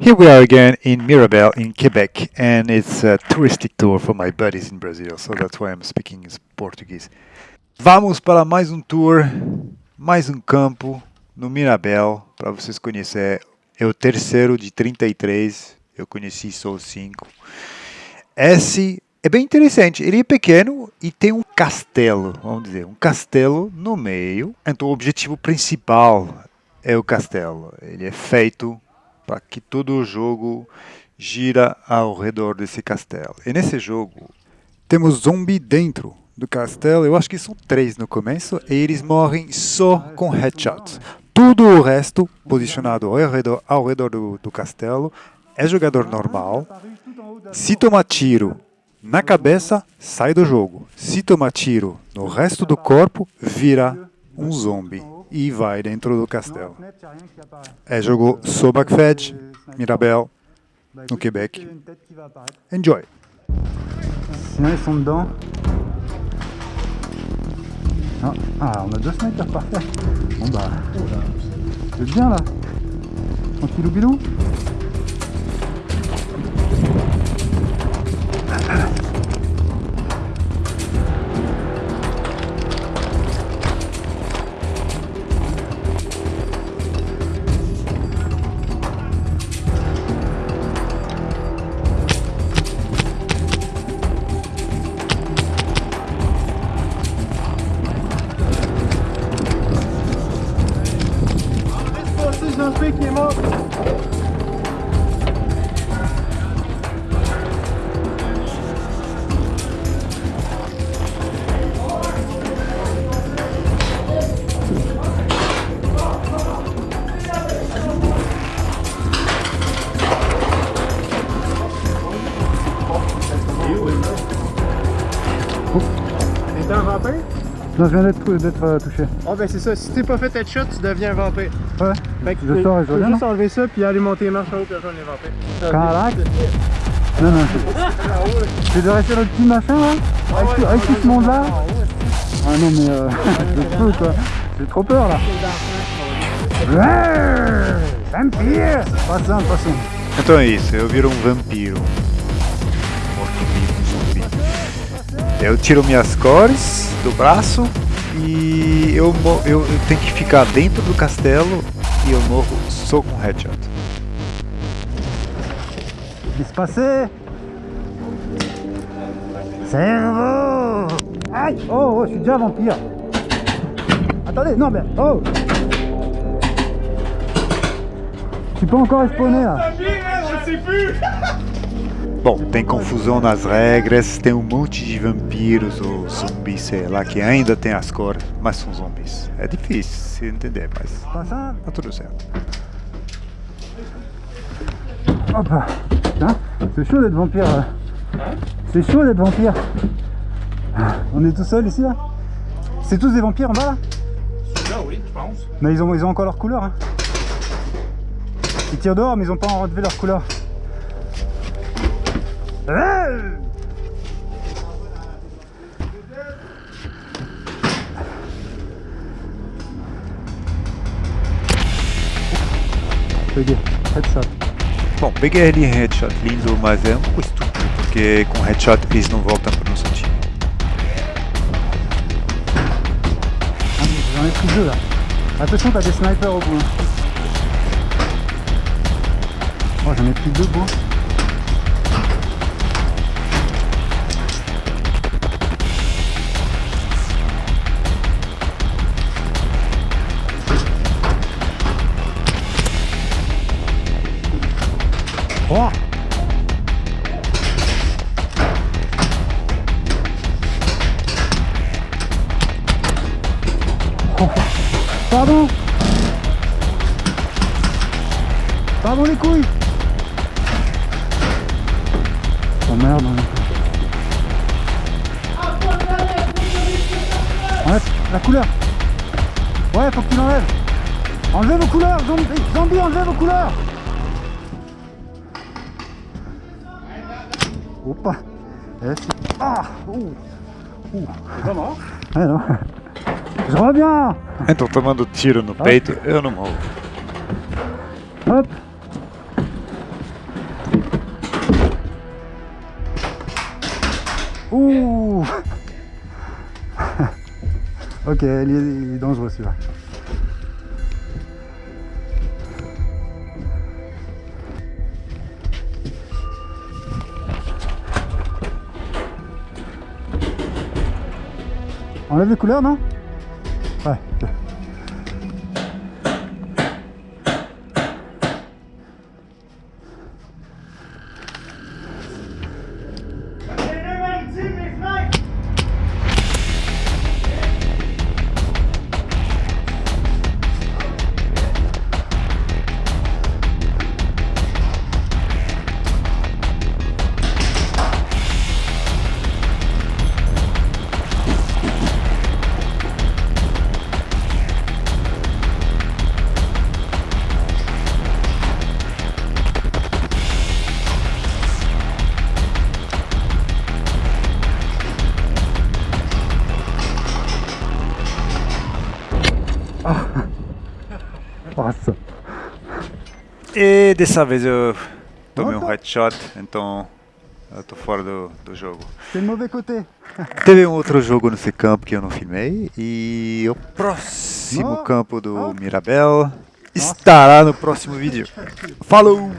Here we are again in Mirabel in Quebec and it's a touristic tour for my buddies in Brazil, so that's why I'm speaking in Portuguese. Vamos para mais um tour, mais um campo no Mirabel, para vocês conhecerem. É o terceiro de 33, eu conheci os 5. Esse é bem interessante, ele é pequeno e tem um castelo, vamos dizer, um castelo no meio. Então o objetivo principal é o castelo. Ele é feito para que todo o jogo gira ao redor desse castelo. E nesse jogo temos zumbi dentro do castelo. Eu acho que são três no começo e eles morrem só com headshots. Tudo o resto, posicionado ao redor, ao redor do, do castelo, é jogador normal. Se tomar tiro na cabeça, sai do jogo. Se tomar tiro no resto do corpo, vira um zombie e vai dentro do castelo. É jogo Sobakfed, Mirabel, no Québec. Enjoy! Sinon ils sont dedans. Ah, ah, on a deux snipers par terre. Bon bah, vous êtes bien là Tranquillou bilou pick him up. Então, rapaz. Non, je viens d'être euh, touché. Ah ben c'est ça, si t'es pas fait headshot, tu deviens un vampire. Ouais, Fait que je tu sors et je reviens, juste enlever ça puis aller monter les marches en haut puis rejoindre les vampires. Carac Non, non, je- c'est de rester dans le petit machin là. Avec, tout- avec tout ce monde là Ah non mais euh, je peux quoi. J'ai trop peur là. Vampire. Passando, passando Então é isso, eu viro um vampiro. Eu tiro minhas cores do braço e eu, eu, eu tenho que ficar dentro do castelo e eu morro só com headshot. Passer Cerveau Aïe Oh, oh, je suis déjà vampire Attendez, non mais... Oh. Je suis pas encore spawné là Bom, tem confusão nas regras, tem um monte de vampiros ou zumbis, sei lá, que ainda tem as cores, mas são zumbis. É difícil se entender, mas Passando tá tudo certo. Putain, c'est chaud d'être vampire là. C'est chaud d'être vampire. On est tout seul ici là? C'est tous des vampires en bas là? Là oui, je pense. Mais ils ont, ils ont encore leur couleur. Hein. Ils tirent dehors mais ils ont pas enlevé leur couleur. Peguei, headshot. Bom, peguei ali headshot lindo, mas é um pouco estúpido, porque com headshot eles não voltam pro nosso time. Ai pris deux là. Attention, t'as des snipers au bout. Oh, j'en ai pris deux beaux. Pardon. Pardon les couilles. Oh merde Enlève la couleur. Ouais faut que tu l'enlèves. Enlevez vos couleurs Zombie, zombie enlevez vos couleurs. Opa. Eh, c'est- Ah Ouh. Ouh. T'es pas mort? Ouais, non. Je reviens En tot de mando tiro no peito, Hop. eu não morro. Hop Ouh Ok, il est, il est dangereux celui-là. Enlève les couleurs, non? Nossa. E dessa vez eu tomei um headshot, então eu tô fora do, do jogo. Teve um outro jogo nesse campo que eu não filmei e o próximo campo do. Mirabel estará no próximo vídeo. Falou!